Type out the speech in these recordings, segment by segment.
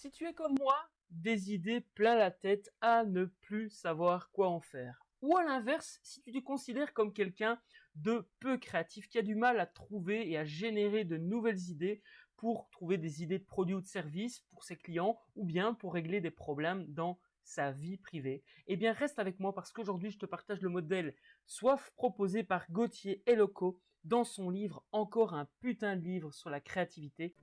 Si tu es comme moi, des idées plein la tête à ne plus savoir quoi en faire. Ou à l'inverse, si tu te considères comme quelqu'un de peu créatif, qui a du mal à trouver et à générer de nouvelles idées pour trouver des idées de produits ou de services pour ses clients ou bien pour régler des problèmes dans sa vie privée, eh bien reste avec moi parce qu'aujourd'hui je te partage le modèle Soif proposé par Gauthier Eloco dans son livre Encore un putain de livre sur la créativité.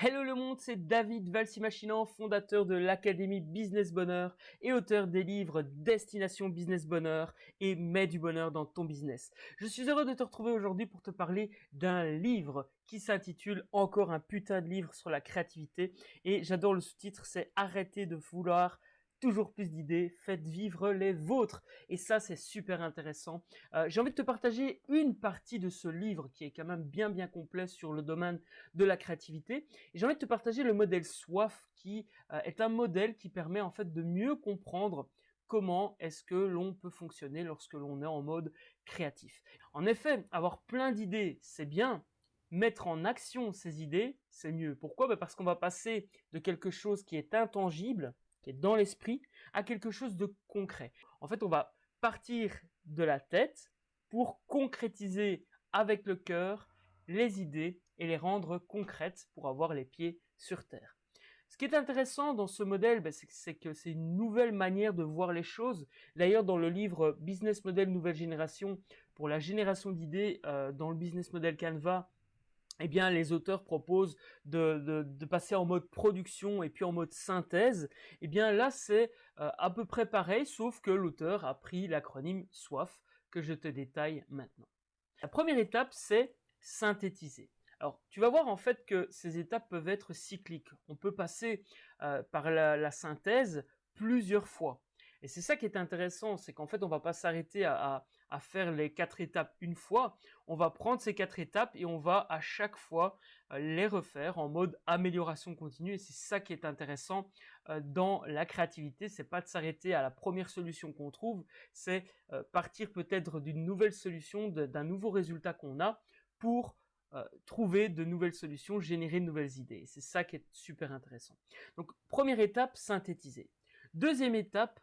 Hello le monde, c'est David Valsimachinan, fondateur de l'Académie Business Bonheur et auteur des livres Destination Business Bonheur et Mets du bonheur dans ton business. Je suis heureux de te retrouver aujourd'hui pour te parler d'un livre qui s'intitule Encore un putain de livre sur la créativité et j'adore le sous-titre, c'est Arrêter de vouloir toujours plus d'idées, faites vivre les vôtres. Et ça, c'est super intéressant. Euh, j'ai envie de te partager une partie de ce livre qui est quand même bien bien complet sur le domaine de la créativité. J'ai envie de te partager le modèle SWAF qui euh, est un modèle qui permet en fait de mieux comprendre comment est-ce que l'on peut fonctionner lorsque l'on est en mode créatif. En effet, avoir plein d'idées, c'est bien. Mettre en action ces idées, c'est mieux. Pourquoi? Ben Parce qu'on va passer de quelque chose qui est intangible, qui est dans l'esprit, à quelque chose de concret. En fait, on va partir de la tête pour concrétiser avec le cœur les idées et les rendre concrètes pour avoir les pieds sur terre. Ce qui est intéressant dans ce modèle, ben, c'est que c'est une nouvelle manière de voir les choses. D'ailleurs, dans le livre Business Model Nouvelle Génération, pour la génération d'idées, euh, dans le Business Model Canva, eh bien, les auteurs proposent de, passer en mode production et puis en mode synthèse. Eh bien, là, c'est euh, à peu près pareil, sauf que l'auteur a pris l'acronyme SWAF que je te détaille maintenant. La première étape, c'est synthétiser. Alors, tu vas voir en fait que ces étapes peuvent être cycliques. On peut passer euh, par la synthèse plusieurs fois. Et c'est ça qui est intéressant, c'est qu'en fait, on va pas s'arrêter à, faire les quatre étapes une fois. On va prendre ces quatre étapes et on va à chaque fois euh, les refaire en mode amélioration continue. Et c'est ça qui est intéressant euh, dans la créativité. C'est pas de s'arrêter à la première solution qu'on trouve, c'est euh, partir peut-être d'une nouvelle solution, d'un nouveau résultat qu'on a pour trouver de nouvelles solutions, générer de nouvelles idées. C'est ça qui est super intéressant. Donc, première étape, synthétiser. Deuxième étape,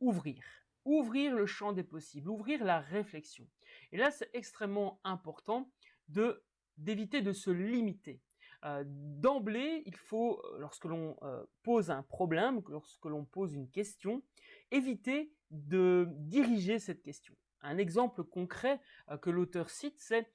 ouvrir. Ouvrir le champ des possibles, ouvrir la réflexion. Et là, c'est extrêmement important de d'éviter de se limiter. Euh, D'emblée, il faut, euh, lorsque l'on euh, pose un problème, lorsque l'on pose une question, éviter de diriger cette question. Un exemple concret que l'auteur cite, c'est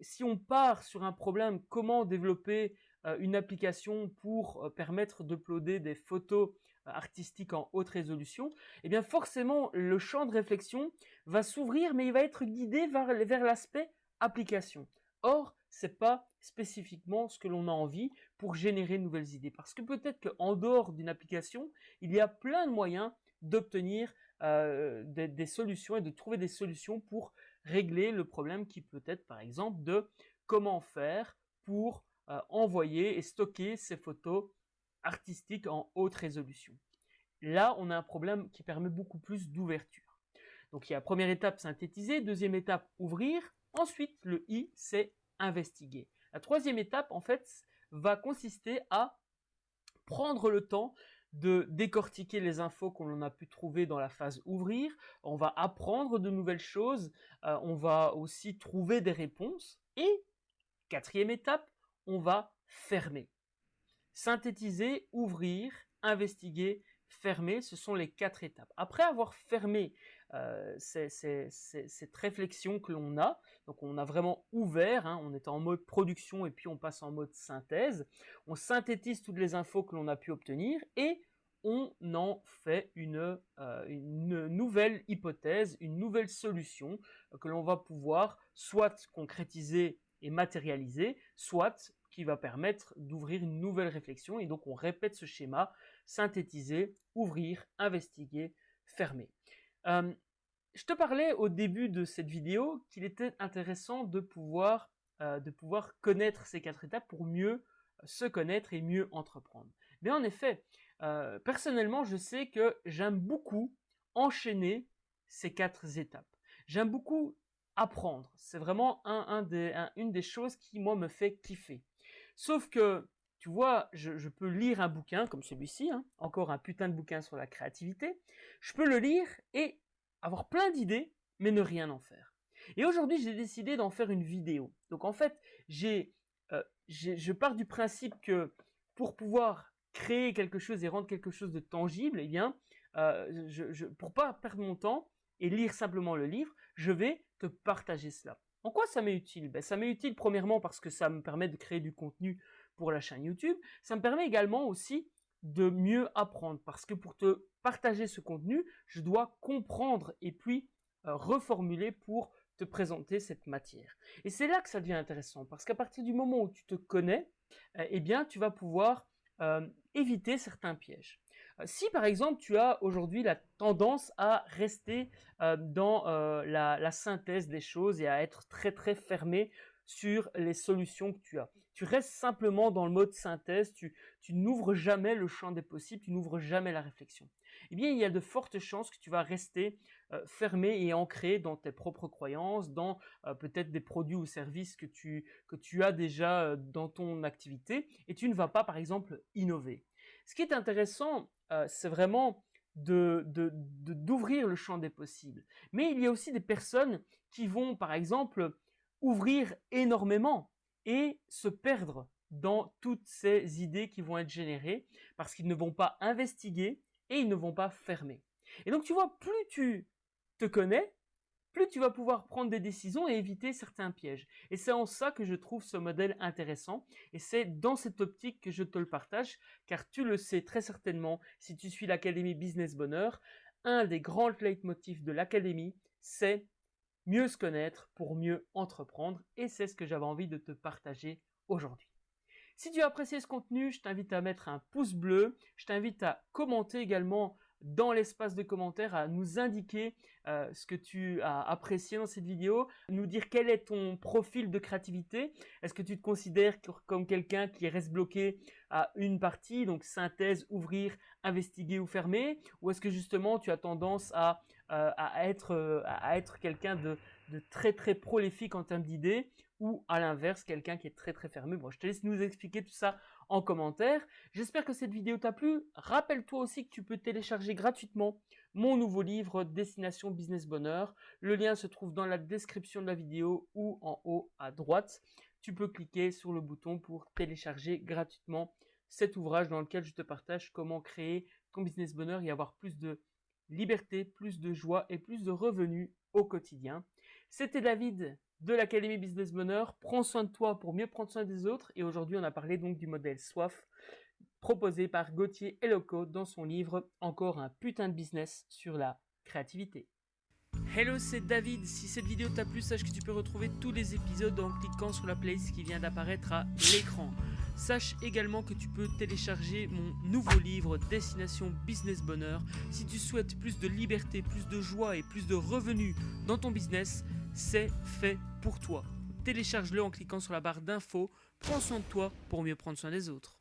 si on part sur un problème, comment développer une application pour permettre d'uploader des photos artistique en haute résolution, eh bien forcément le champ de réflexion va s'ouvrir, mais il va être guidé vers, l'aspect application. Or, c'est pas spécifiquement ce que l'on a envie pour générer de nouvelles idées, parce que peut-être qu'en dehors d'une application, il y a plein de moyens d'obtenir euh, des, des, solutions et de trouver des solutions pour régler le problème qui peut être par exemple de comment faire pour euh, envoyer et stocker ces photos artistique en haute résolution. Là, on a un problème qui permet beaucoup plus d'ouverture. Donc il y a première étape synthétiser, deuxième étape ouvrir, ensuite le I c'est investiguer. La troisième étape en fait va consister à prendre le temps de décortiquer les infos qu'on a pu trouver dans la phase ouvrir, on va apprendre de nouvelles choses, euh, on va aussi trouver des réponses et quatrième étape, on va fermer. Synthétiser, ouvrir, investiguer, fermer, ce sont les quatre étapes. Après avoir fermé euh, cette réflexion que l'on a, donc on a vraiment ouvert, hein, on est en mode production et puis on passe en mode synthèse, on synthétise toutes les infos que l'on a pu obtenir et on en fait une, euh, une nouvelle hypothèse, une nouvelle solution que l'on va pouvoir soit concrétiser et matérialiser, soit qui va permettre d'ouvrir une nouvelle réflexion. Et donc on répète ce schéma, synthétiser, ouvrir, investiguer, fermer. Euh, je te parlais au début de cette vidéo qu'il était intéressant de pouvoir, euh, de pouvoir connaître ces quatre étapes pour mieux se connaître et mieux entreprendre. Mais en effet, euh, personnellement, je sais que j'aime beaucoup enchaîner ces quatre étapes. J'aime beaucoup apprendre. C'est vraiment un, des, une des choses qui, moi, me fait kiffer. Sauf que, tu vois, je, peux lire un bouquin comme celui-ci, hein, encore un putain de bouquin sur la créativité. Je peux le lire et avoir plein d'idées, mais ne rien en faire. Et aujourd'hui, j'ai décidé d'en faire une vidéo. Donc en fait, euh, je pars du principe que pour pouvoir créer quelque chose et rendre quelque chose de tangible, eh bien, euh, pour pas perdre mon temps et lire simplement le livre, je vais te partager cela. En quoi ça m'est utile? Ben, Ça m'est utile premièrement parce que ça me permet de créer du contenu pour la chaîne YouTube. Ça me permet également aussi de mieux apprendre parce que pour te partager ce contenu, je dois comprendre et puis euh, reformuler pour te présenter cette matière. Et c'est là que ça devient intéressant, parce qu'à partir du moment où tu te connais, euh, eh bien, tu vas pouvoir euh, éviter certains pièges. Euh, si par exemple tu as aujourd'hui la tendance à rester dans la, la, synthèse des choses et à être très très fermé sur les solutions que tu as. Tu restes simplement dans le mode synthèse, tu, n'ouvres jamais le champ des possibles, tu n'ouvres jamais la réflexion. Eh bien, il y a de fortes chances que tu vas rester euh, fermé et ancré dans tes propres croyances, dans euh, peut-être des produits ou services que tu, as déjà euh, dans ton activité, et tu ne vas pas, par exemple, innover. Ce qui est intéressant, c'est vraiment d'ouvrir le champ des possibles. Mais il y a aussi des personnes qui vont, par exemple, ouvrir énormément et se perdre dans toutes ces idées qui vont être générées parce qu'ils ne vont pas investiguer et ils ne vont pas fermer. Et donc tu vois, plus tu te connais, plus tu vas pouvoir prendre des décisions et éviter certains pièges. Et c'est en ça que je trouve ce modèle intéressant et c'est dans cette optique que je te le partage car tu le sais très certainement si tu suis l'Académie Business Bonheur, un des grands leitmotifs de l'Académie, c'est mieux se connaître pour mieux entreprendre et c'est ce que j'avais envie de te partager aujourd'hui. Si tu as apprécié ce contenu, je t'invite à mettre un pouce bleu, je t'invite à commenter également dans l'espace de commentaires à nous indiquer euh, ce que tu as apprécié dans cette vidéo, nous dire quel est ton profil de créativité. Est-ce que tu te considères comme quelqu'un qui reste bloqué à une partie, donc synthèse, ouvrir, investiguer ou fermer, ou est-ce que justement tu as tendance à, euh, euh, à être quelqu'un de, de très très prolifique en termes d'idées, ou à l'inverse, quelqu'un qui est très très fermé. Bon, je te laisse nous expliquer tout ça en commentaire. J'espère que cette vidéo t'a plu. Rappelle-toi aussi que tu peux télécharger gratuitement mon nouveau livre Destination Business Bonheur. Le lien se trouve dans la description de la vidéo ou en haut à droite. Tu peux cliquer sur le bouton pour télécharger gratuitement cet ouvrage dans lequel je te partage comment créer ton business bonheur et avoir plus de liberté, plus de joie et plus de revenus au quotidien. C'était David de l'Académie Business Bonheur. Prends soin de toi pour mieux prendre soin des autres. Et aujourd'hui, on a parlé donc du modèle SWAF proposé par Gauthier Eloco dans son livre Encore un putain de business sur la créativité. Hello, c'est David. Si cette vidéo t'a plu, sache que tu peux retrouver tous les épisodes en cliquant sur la playlist qui vient d'apparaître à l'écran. Sache également que tu peux télécharger mon nouveau livre Destination Business Bonheur. Si tu souhaites plus de liberté, plus de joie et plus de revenus dans ton business, c'est fait pour toi. Télécharge-le en cliquant sur la barre d'infos. Prends soin de toi pour mieux prendre soin des autres.